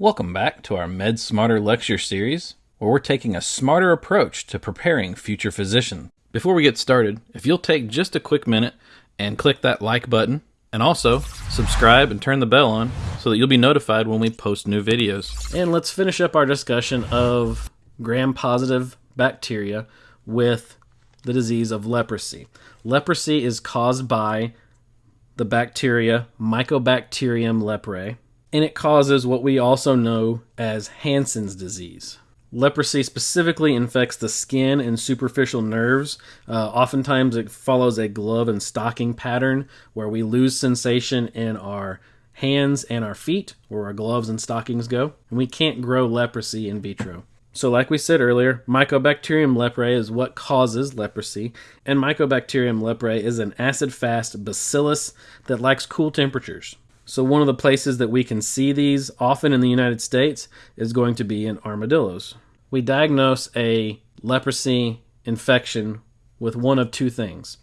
Welcome back to our Med Smarter lecture series, where we're taking a smarter approach to preparing future physicians. Before we get started, if you'll take just a quick minute and click that like button, and also subscribe and turn the bell on so that you'll be notified when we post new videos. And let's finish up our discussion of gram positive bacteria with the disease of leprosy. Leprosy is caused by the bacteria Mycobacterium leprae, and it causes what we also know as Hansen's disease. Leprosy specifically infects the skin and superficial nerves. Uh, oftentimes, it follows a glove and stocking pattern where we lose sensation in our hands and our feet, where our gloves and stockings go, and we can't grow leprosy in vitro. So, like we said earlier, Mycobacterium leprae is what causes leprosy, and Mycobacterium leprae is an acid fast bacillus that likes cool temperatures. So, one of the places that we can see these often in the United States is going to be in armadillos. We diagnose a leprosy infection with one of two things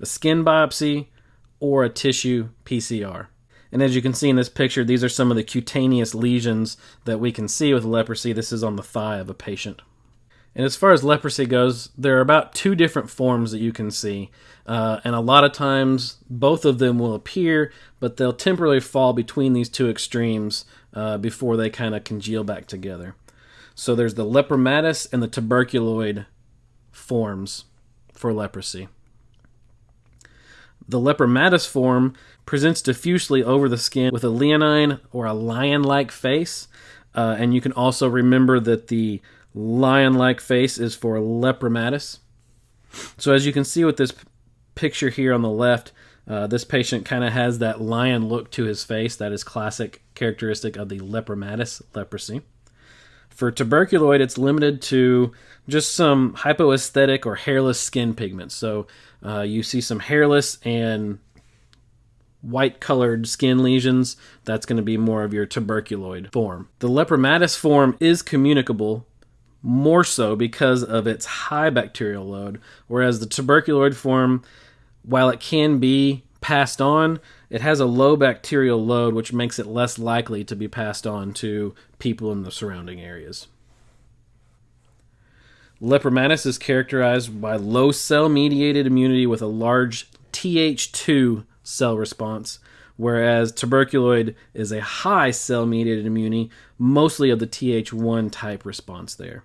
a skin biopsy or a tissue PCR. And as you can see in this picture, these are some of the cutaneous lesions that we can see with leprosy. This is on the thigh of a patient. And as far as leprosy goes, there are about two different forms that you can see. Uh, and a lot of times, both of them will appear, but they'll temporarily fall between these two extremes uh, before they kind of congeal back together. So there's the lepromatous and the tuberculoid forms for leprosy. The lepromatous form presents diffusely over the skin with a leonine or a lion like face. Uh, and you can also remember that the lion like face is for lepromatous. So, as you can see with this picture here on the left, uh, this patient kind of has that lion look to his face. That is classic characteristic of the lepromatous leprosy. For tuberculoid, it's limited to just some hypoesthetic or hairless skin pigments. So uh, you see some hairless and white colored skin lesions. That's going to be more of your tuberculoid form. The lepromatous form is communicable more so because of its high bacterial load, whereas the tuberculoid form, while it can be passed on, it has a low bacterial load, which makes it less likely to be passed on to people in the surrounding areas. Lepromatous is characterized by low cell mediated immunity with a large Th2 cell response, whereas tuberculoid is a high cell mediated immunity, mostly of the Th1 type response there.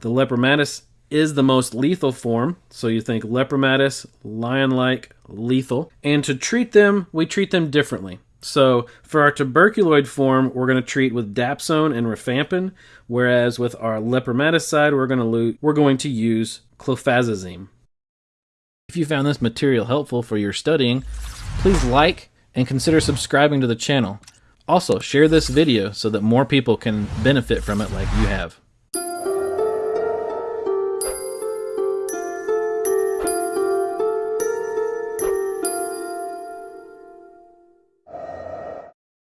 The lepromatous is the most lethal form, so you think lepromatous, lion like, lethal. And to treat them, we treat them differently. So for our tuberculoid form, we're going to treat with dapsone and rifampin, whereas with our lepromatous side, we're going to lo- we're going to use clofazimine. If you found this material helpful for your studying, please like and consider subscribing to the channel. Also, share this video so that more people can benefit from it like you have.